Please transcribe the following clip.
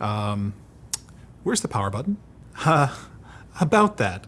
Um, where's the power button? Uh, about that.